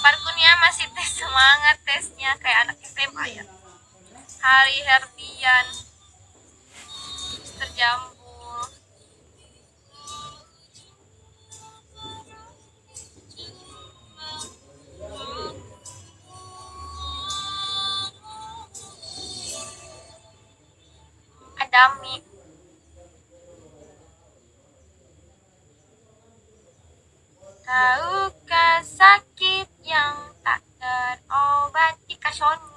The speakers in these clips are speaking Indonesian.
Parkunia masih tes semangat tesnya kayak anak SMA ya. Hari Herdian terjambul Adami Tahukah sakit yang tak terobati. Kasoni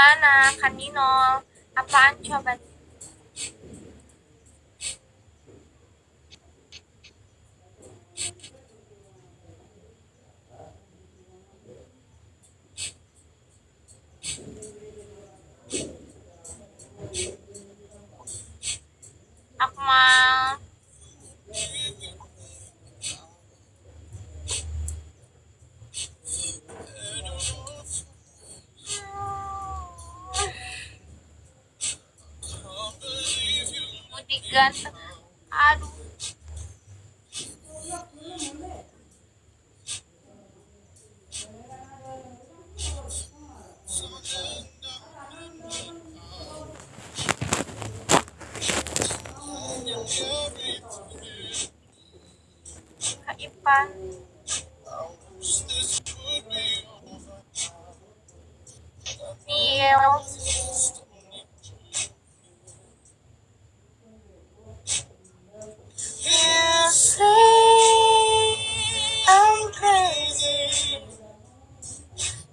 Alana, Kaninol, Apancho, Bansi, Ganteng Aduh. Kak Ipan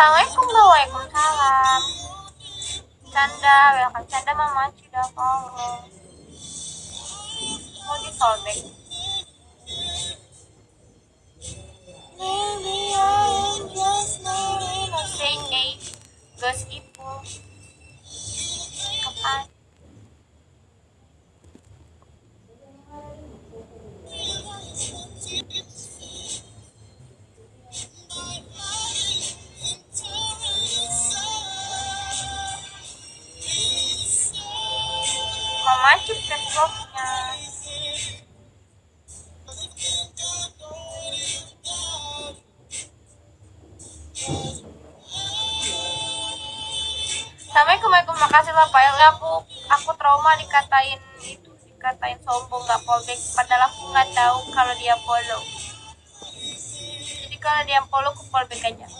sangat kumbawa kung kalam Canda, welcome Canda mama sudah follow Mau disobek Maybe I'm just not innocent, Nate Ghost Mama cipta vlognya. Assalamualaikum Waalaikumsalam makasih lah Pak Elga aku aku trauma dikatain itu dikatain sombong nggak fallback padahal aku nggak tahu kalau dia follow. Jadi kalau dia follow aku fallback aja